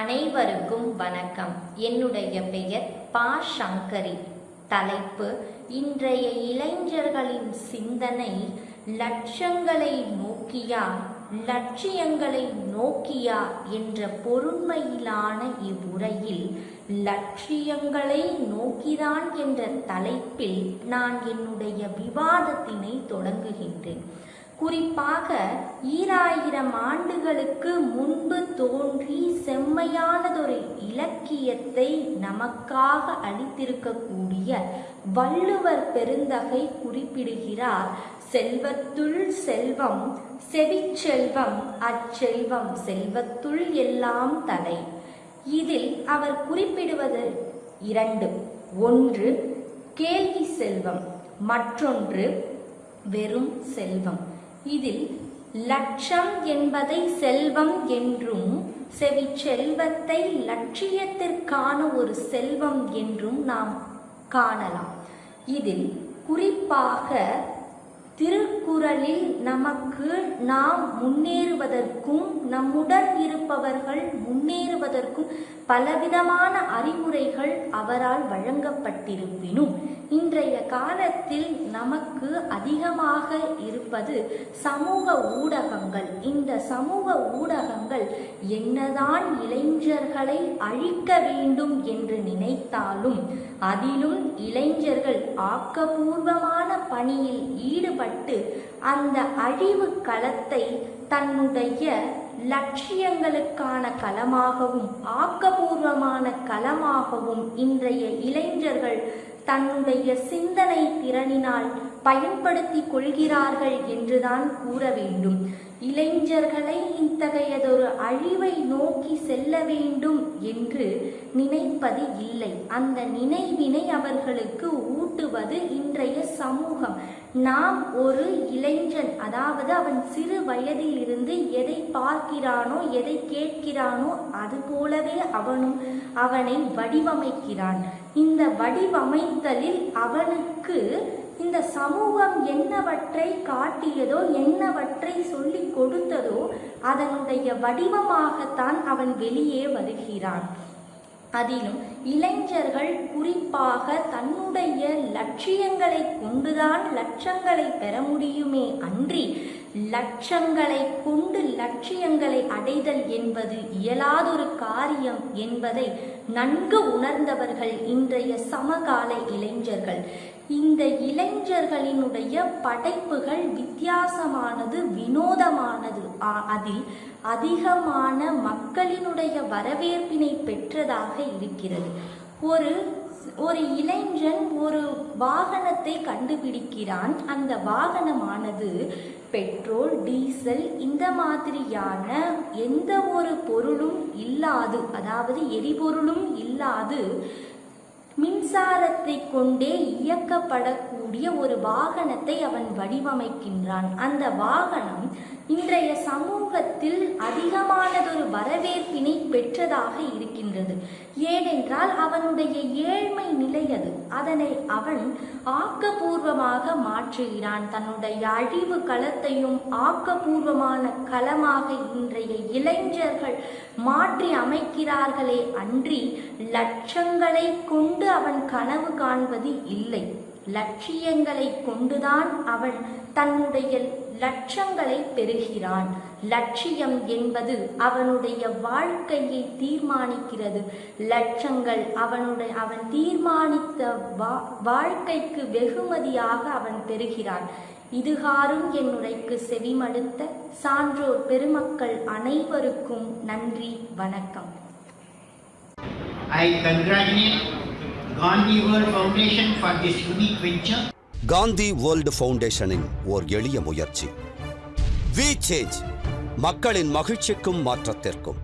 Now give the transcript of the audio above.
அனைவருக்கும் வணக்கம். என்னுடைய பெயர் பா. சங்கரி. தலைப்பு இன்றைய இளைஞர்களின் சிந்தனை லட்சங்களை நோக்கியா லட்சியங்களை நோக்கியா என்ற பொருண்மையிலான இவ்வுரையில் லட்சியங்களை நோக்கிதான் என்ற தலைப்பில் நான் என்னுடைய விவாதத்தினை தொடங்குகின்றேன். குறிப்பாக ஈராயிரம் ஆண்டுகளுக்கு முன்பு தோன்றி செம்மையானதொரு இலக்கியத்தை நமக்காக அளித்திருக்கக்கூடிய வள்ளுவர் பெருந்தகை குறிப்பிடுகிறார். செல்வத்துள் செல்வம் செவிச்செல்வம் அச்செல்வம் செல்வத்துள் எல்லாம் தலை இதில் அவர் குறிப்பிடுவது இரண்டு. ஒன்று கேள்வி செல்வம். மற்றொன்று வெறும் செல்வம். இதில் லட்சம் என்பதை செல்வம் என்றும் செவி செல்வத்தை லட்சியத்திற்கான ஒரு செல்வம் என்றும் நாம் காணலாம். இதில் குறிப்பாக திருக்குறளில் நமக்கு நாம் முன்னேறுவதற்கும் நம்முடன் இருப்பவர்கள் முன்னேறுவதற்கும் பலவிதமான அறிவுரைகள் அவரால் வழங்கப்பட்டிருப்பினும் இன்றைய காலத்தில் நமக்கு அதிகமாக இருப்பது சமூக ஊடகங்கள். இந்த சமூக ஊடகங்கள் என்னதான் இளைஞர்களை அழிக்க வேண்டும் என்று நினை நினைத்தாலும் அதிலும் இளைஞர்கள் ஆக்கபூர்வமான பணியில் ஈடுபட்டு அந்த அழிவு களத்தை தன்னுடைய லட்சியங்களுக்கான களமாகவும் ஆக்கபூர்வமான களமாகவும் இன்றைய இளைஞர்கள் தன்னுடைய சிந்தனை திறனினால் பயன்படுத்தி கொள்கிறார்கள் என்றுதான் கூற வேண்டும். இளைஞர்களை இத்தகையதொரு அழிவை நோக்கி செல்ல வேண்டும் என்று நினைப்பது இல்லை. அந்த நினைவினை அவர்களுக்கு ஊட்டுவது இன்றைய சமூகம். நாம் ஒரு இளைஞன் அதாவது அவன் சிறு வயதில் இருந்து எதை பார்க்கிறானோ எதை கேட்கிறானோ அது போலவே அவனும் அவனை வடிவமைக்கிறான். இந்த வடிவமைத்தலில் அவனுக்கு இந்த சமூகம் என்னவற்றை காட்டியதோ என்னவற்றை சொல்லி கொடுத்ததோ அதனுடைய வடிவமாகத்தான் அவன் வெளியே வருகிறான். அதிலும் இளைஞர்கள் குறிப்பாக தன்னுடைய லட்சியங்களை கொண்டுதான் லட்சங்களை பெற முடியுமே அன்றி லட்சங்களை கொண்டு லட்சியங்களை அடைதல் என்பது இயலாதொரு காரியம் என்பதை நன்கு உணர்ந்தவர்கள் இன்றைய சமகால இளைஞர்கள். இந்த இளைஞர்களினுடைய படைப்புகள் வித்தியாசமானது வினோதமானது. அதில் அதிகமான மக்களினுடைய வரவேற்பினை பெற்றதாக இருக்கிறது. ஒரு ஒரு இளைஞன் ஒரு வாகனத்தை கண்டுபிடிக்கிறான். அந்த வாகனமானது பெட்ரோல் டீசல் இந்த மாதிரியான எந்த ஒரு பொருளும் இல்லாது அதாவது எரிபொருளும் இல்லாது மின்சாரத்தை கொண்டே இயக்கப்படக்கூடிய ஒரு வாகனத்தை அவன் வடிவமைக்கின்றான். அந்த வாகனம் இன்றைய சமூகத்தில் அதிகமானதொரு வரவேற்பினை பெற்றதாக இருக்கின்றது. ஏனென்றால் அவனுடைய ஏழ்மை நிலை அது. அதனை அவன் ஆக்கபூர்வமாக மாற்றுகிறான். தன்னுடைய அழிவு களத்தையும் ஆக்கபூர்வமான களமாக இன்றைய இளைஞர்கள் மாற்றி அமைக்கிறார்களே அன்றி லட்சங்களை கொண்டு அவன் கனவு காண்பது இல்லை. லட்சியங்களை கொண்டுதான் அவன் தன்னுடைய லட்சங்களை பெறுகிறான் லட்சியம் என்பது அவனுடைய வாழ்க்கையை தீர்மானிக்கிறது. லட்சங்கள் அவனுடைய அவன் தீர்மானித்த வா வாழ்க்கைக்கு வெகுமதியாக அவன் பெறுகிறான் இதுகாரும் என்னுரைக்கு செவிமடுத்த சான்றோர் பெருமக்கள் அனைவருக்கும் நன்றி வணக்கம். I congratulate Gandhi world foundation for this unique venture Gandhi world ஃபவுண்டேஷனின் ஓர் எளிய முயற்சி. வி சேஞ்ச் மக்களின் மகிழ்ச்சிக்கும் மாற்றத்திற்கும்.